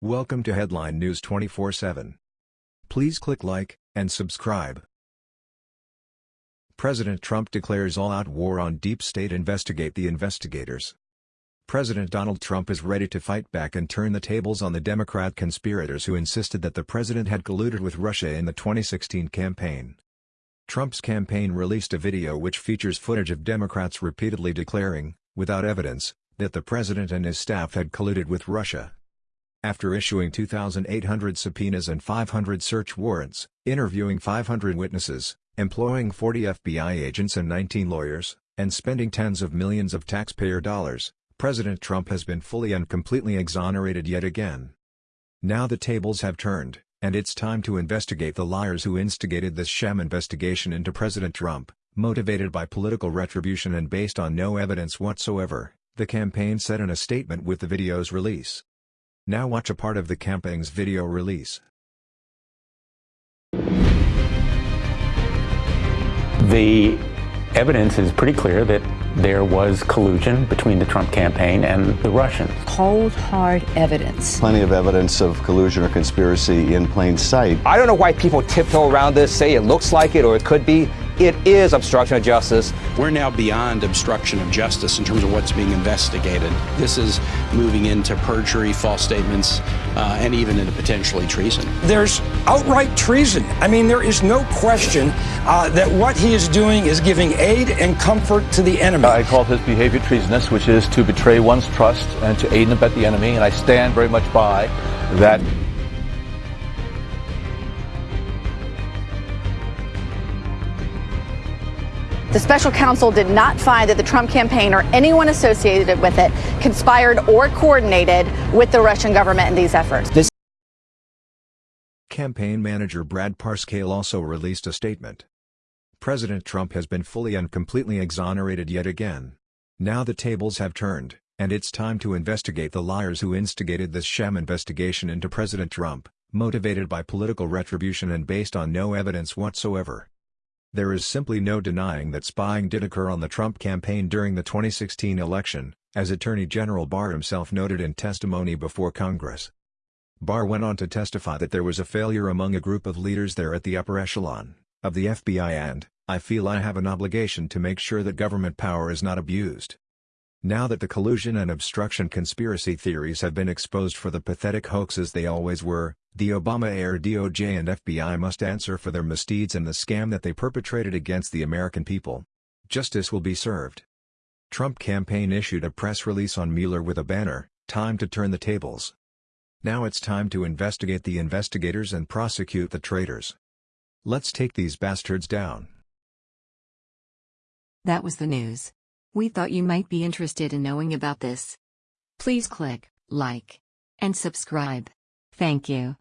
Welcome to Headline News 24/7. Please click like and subscribe. President Trump declares all-out war on deep state investigate the investigators. President Donald Trump is ready to fight back and turn the tables on the Democrat conspirators who insisted that the president had colluded with Russia in the 2016 campaign. Trump's campaign released a video which features footage of Democrats repeatedly declaring, without evidence, that the president and his staff had colluded with Russia. After issuing 2,800 subpoenas and 500 search warrants, interviewing 500 witnesses, employing 40 FBI agents and 19 lawyers, and spending tens of millions of taxpayer dollars, President Trump has been fully and completely exonerated yet again. Now the tables have turned, and it's time to investigate the liars who instigated this sham investigation into President Trump, motivated by political retribution and based on no evidence whatsoever, the campaign said in a statement with the video's release. Now watch a part of the campaign's video release. The evidence is pretty clear that there was collusion between the Trump campaign and the Russians. Cold, hard evidence. Plenty of evidence of collusion or conspiracy in plain sight. I don't know why people tiptoe around this, say it looks like it or it could be. It is obstruction of justice. We're now beyond obstruction of justice in terms of what's being investigated. This is moving into perjury, false statements, uh, and even into potentially treason. There's outright treason. I mean, there is no question uh, that what he is doing is giving aid and comfort to the enemy. I call his behavior treasonous, which is to betray one's trust and to aid and abet the enemy, and I stand very much by that. The special counsel did not find that the Trump campaign or anyone associated with it conspired or coordinated with the Russian government in these efforts. This Campaign manager Brad Parscale also released a statement. President Trump has been fully and completely exonerated yet again. Now the tables have turned, and it's time to investigate the liars who instigated this sham investigation into President Trump, motivated by political retribution and based on no evidence whatsoever. There is simply no denying that spying did occur on the Trump campaign during the 2016 election, as Attorney General Barr himself noted in testimony before Congress. Barr went on to testify that there was a failure among a group of leaders there at the upper echelon of the FBI and, I feel I have an obligation to make sure that government power is not abused. Now that the collusion and obstruction conspiracy theories have been exposed for the pathetic hoaxes they always were, the Obama-era DOJ and FBI must answer for their misdeeds and the scam that they perpetrated against the American people. Justice will be served. Trump campaign issued a press release on Mueller with a banner, Time to turn the tables. Now it's time to investigate the investigators and prosecute the traitors. Let's take these bastards down. That was the news. We thought you might be interested in knowing about this. Please click like and subscribe. Thank you.